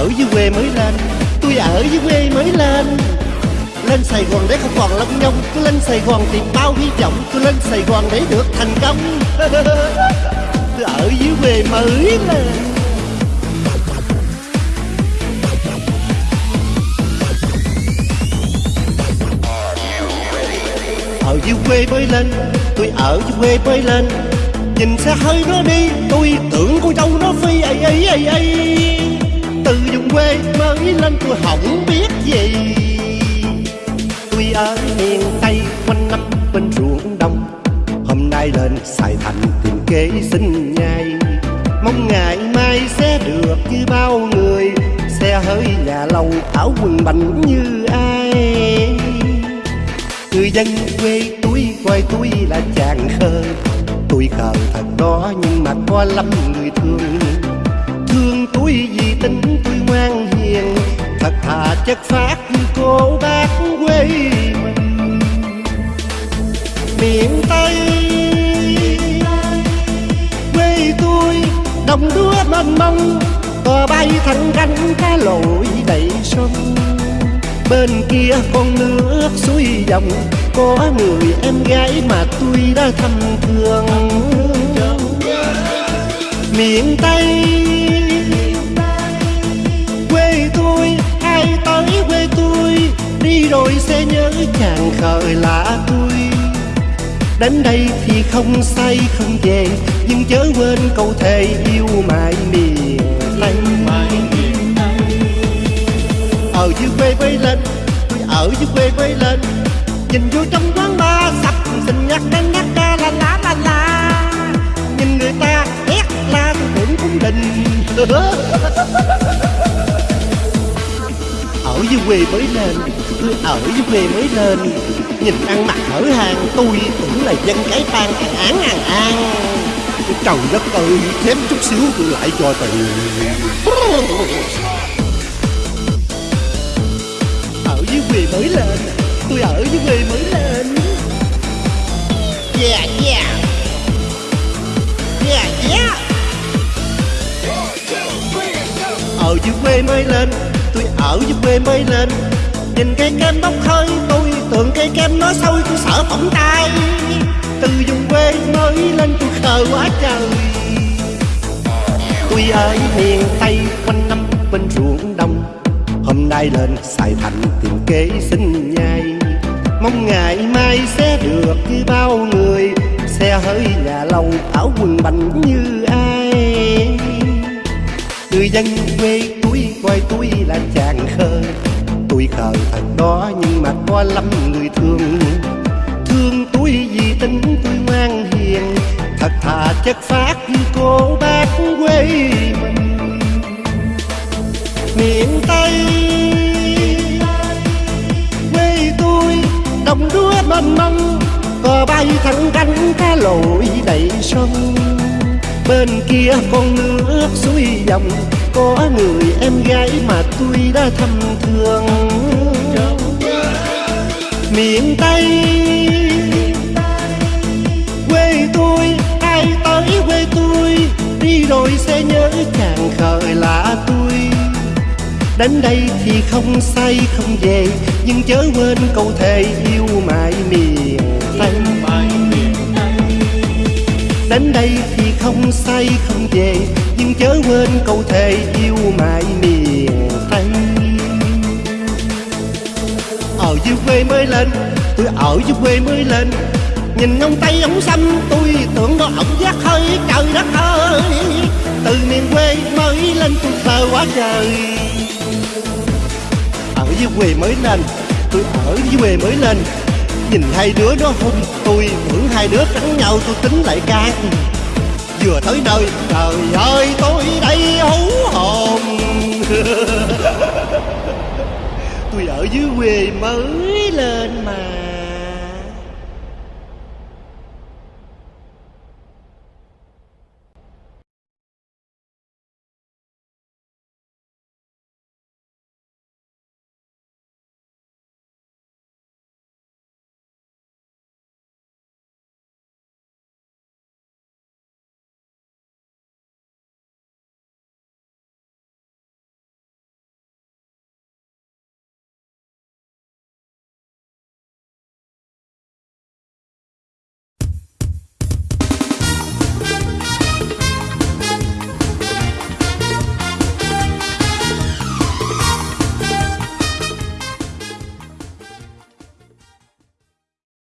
ở dưới quê mới lên. Tôi ở dưới quê mới lên. Lên Sài Gòn để không còn lông nhông Tôi lên Sài Gòn tìm bao hy vọng Tôi lên Sài Gòn để được thành công. Tôi ở dưới quê mới lên. Ở dưới quê mới lên, Tôi ở dưới quê mới lên. Nhìn xe hơi nó đi, Tôi tưởng con trâu nó phi ấy ấy ấy ấy từ vùng quê mới lên tôi không biết gì. Tôi ở miền Tây quanh năm bên ruộng đông, Hôm nay lên Sài Thành tìm kế sinh nhai. Mong ngày mai sẽ được như bao người, Xe hơi nhà lâu áo quần bảnh như ai. Người dân quê tôi coi tôi là chàng khờ, Tôi khờ thật đó nhưng mà có lắm người Thương. Thà chất phát cô bác quê mình. Miền Tây Quê tôi đồng đúa mênh mông Cò bay thẳng cánh cá lội đầy sông. Bên kia con nước suối dòng, Có người em gái mà tôi đã thăm thương. Miền Tây sẽ nhớ chàng khờ lạ tôi Đến đây thì không say, không về, Nhưng chớ quên câu thề yêu mãi miền Tây. Ở dưới quê mới lên Tôi ở dưới quê mới lên, Nhìn vô trong quán bar sập Xin nhắc đến nhắc ca la la la la. Nhìn người ta hét la tôi tưởng cũng đình quê mới lên Tôi ở dưới quê mới lên Nhìn ăn mặc hở hàng Tôi tưởng là dân cái tan ăn án ăn an. Trời đất ơi, Thêm chút xíu tôi lại cho tiền ở dưới quê mới lên, tôi ở dưới quê mới lên. Yeah yeah. Yeah yeah. Ở dưới quê mới lên tôi ở dưới quê mới lên. Nhìn cây kem bốc hơi, tôi tưởng cây kem nó sôi tôi sợ phỏng tay. Từ vùng quê mới lên, tôi khờ quá trời. Tôi ở miền tây, quanh năm bên ruộng đông Hôm nay lên Sài Thành tìm kế sinh nhai. Mong ngày mai sẽ được như bao người. Xe hơi nhà lâu áo quần bành như ai. Người dân quê coi tôi là chàng khờ Tôi khờ thật đó, nhưng mà có lắm người thương. Thương tôi vì tính tôi ngoan hiền. Thật thà chất phát như cô bác quê mình. Miền Tây, quê tôi, đồng đúa mênh mông cò bay thẳng cánh cá lội đầy sông bên kia con nước suối dòng có người em gái mà tôi đã thăm thương. Miền Tây quê tôi ai tới quê tôi đi rồi sẽ nhớ chàng khờ lạ tôi. Đến đây thì không say không về Nhưng chớ quên câu thề yêu mãi miền Tây. Đến đây thì không say, không về. Nhưng chớ quên câu thề yêu mãi miền Tây. Ở dưới quê mới lên, Tôi ở dưới quê mới lên. Nhìn ông Tây ông xanh, Tôi tưởng đó ổng giác hơi, trời đất ơi. Từ miền quê mới lên tôi sợ quá trời. Ở dưới quê mới lên, tôi ở dưới quê mới lên. Nhìn hai đứa nó hung tôi tưởng hai đứa cắn nhau, tôi tính lại can vừa tới nơi. Trời ơi, tôi đây hú hồn. Tôi ở dưới quê mới lên mà.